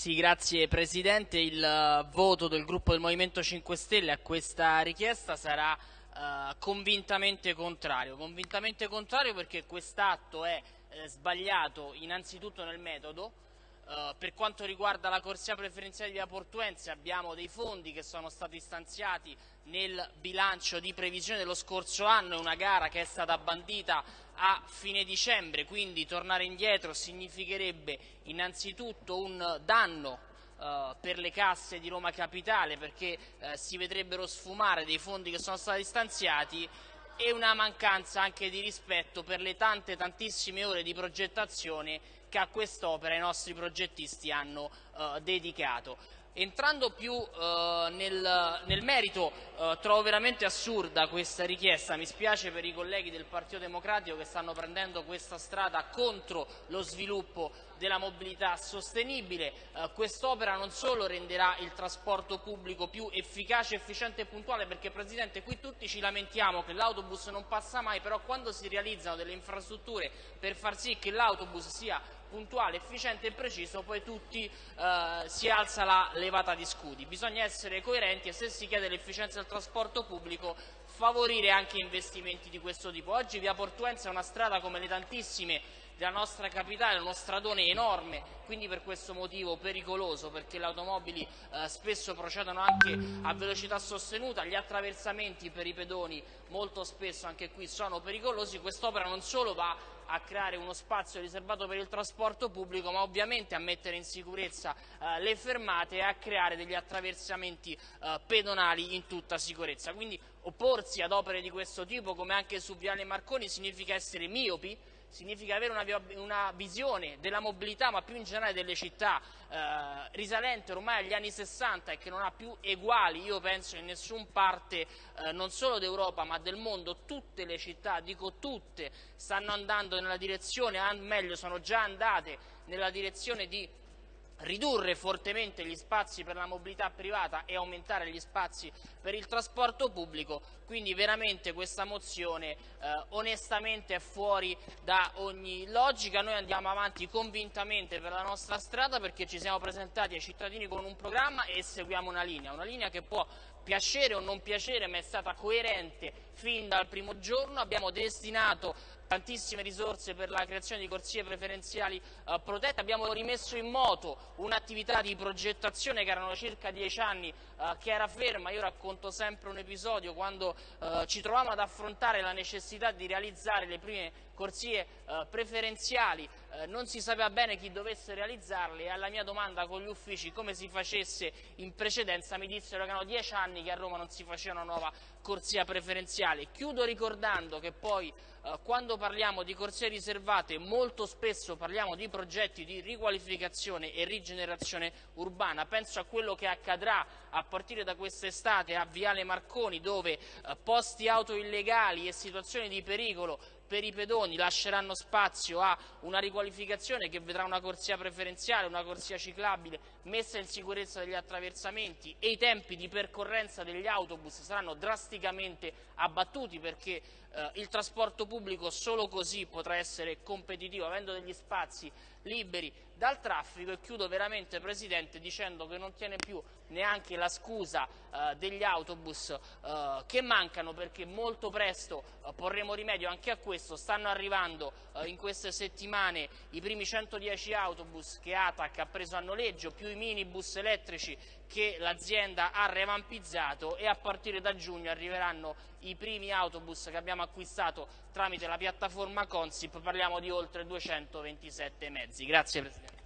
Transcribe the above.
Sì, grazie Presidente. Il uh, voto del gruppo del Movimento 5 Stelle a questa richiesta sarà uh, convintamente contrario. Convintamente contrario perché quest'atto è eh, sbagliato innanzitutto nel metodo, Uh, per quanto riguarda la corsia preferenziale di Via Portuense abbiamo dei fondi che sono stati stanziati nel bilancio di previsione dello scorso anno, è una gara che è stata bandita a fine dicembre, quindi tornare indietro significherebbe innanzitutto un danno Uh, per le casse di Roma Capitale perché uh, si vedrebbero sfumare dei fondi che sono stati stanziati e una mancanza anche di rispetto per le tante tantissime ore di progettazione che a quest'opera i nostri progettisti hanno uh, dedicato. Entrando più uh, nel, nel, merito, uh, trovo veramente assurda questa richiesta, mi spiace per i colleghi del Partito Democratico che stanno prendendo questa strada contro lo sviluppo della mobilità sostenibile. Uh, Quest'opera non solo renderà il trasporto pubblico più efficace, efficiente e puntuale, perché Presidente qui tutti ci lamentiamo che l'autobus non passa mai, però quando si realizzano delle infrastrutture per far sì che l'autobus sia puntuale, efficiente e preciso, poi tutti eh, si alza la levata di scudi. Bisogna essere coerenti e se si chiede l'efficienza del trasporto pubblico favorire anche investimenti di questo tipo. Oggi via Portuense è una strada come le tantissime della nostra capitale, uno stradone enorme, quindi per questo motivo pericoloso, perché le automobili eh, spesso procedono anche a velocità sostenuta, gli attraversamenti per i pedoni molto spesso anche qui sono pericolosi, quest'opera non solo va a creare uno spazio riservato per il trasporto pubblico, ma ovviamente a mettere in sicurezza eh, le fermate e a creare degli attraversamenti eh, pedonali in tutta sicurezza. Quindi opporsi ad opere di questo tipo, come anche su Viale Marconi, significa essere miopi, significa avere una, una, visione della mobilità ma più in generale delle città eh, risalente ormai agli anni 60 e che non ha più eguali io penso in nessuna parte eh, non solo d'Europa ma del mondo. Tutte le città, dico tutte stanno andando nella direzione, meglio sono già andate nella direzione di ridurre fortemente gli spazi per la mobilità privata e aumentare gli spazi per il trasporto pubblico, quindi veramente questa mozione eh, onestamente è fuori da ogni logica, noi andiamo avanti convintamente per la nostra strada perché ci siamo presentati ai cittadini con un programma e seguiamo una linea, una linea che può piacere o non piacere ma è stata coerente fin dal primo giorno, abbiamo destinato tantissime risorse per la creazione di corsie preferenziali eh, protette, abbiamo rimesso in moto un'attività di progettazione che erano circa dieci anni eh, che era ferma, io racconto sempre un episodio quando eh, ci trovavamo ad affrontare la necessità di realizzare le prime corsie eh, preferenziali, eh, non si sapeva bene chi dovesse realizzarle e alla mia domanda con gli uffici come si facesse in precedenza mi dissero che erano dieci anni che a Roma non si faceva una nuova corsia preferenziale. Chiudo ricordando che poi eh, quando parliamo di corsie riservate molto spesso parliamo di progetti di riqualificazione e rigenerazione urbana, penso a quello che accadrà a partire da quest'estate a Viale Marconi dove eh, posti auto illegali e situazioni di pericolo per i pedoni lasceranno spazio a una riqualificazione che vedrà una corsia preferenziale, una corsia ciclabile messa in sicurezza degli attraversamenti e i tempi di percorrenza degli autobus saranno drasticamente abbattuti perché eh, il trasporto pubblico solo così potrà essere competitivo avendo degli spazi liberi dal traffico e chiudo veramente Presidente dicendo che non tiene più neanche la scusa eh, degli autobus eh, che mancano perché molto presto eh, porremo rimedio anche a questo, stanno arrivando eh, in queste settimane i primi 110 autobus che ATAC ha preso a noleggio, più i minibus elettrici che l'azienda ha revampizzato e a partire da giugno arriveranno i primi autobus che abbiamo acquistato tramite la piattaforma Consip, parliamo di oltre 227 mezzi. Grazie Presidente.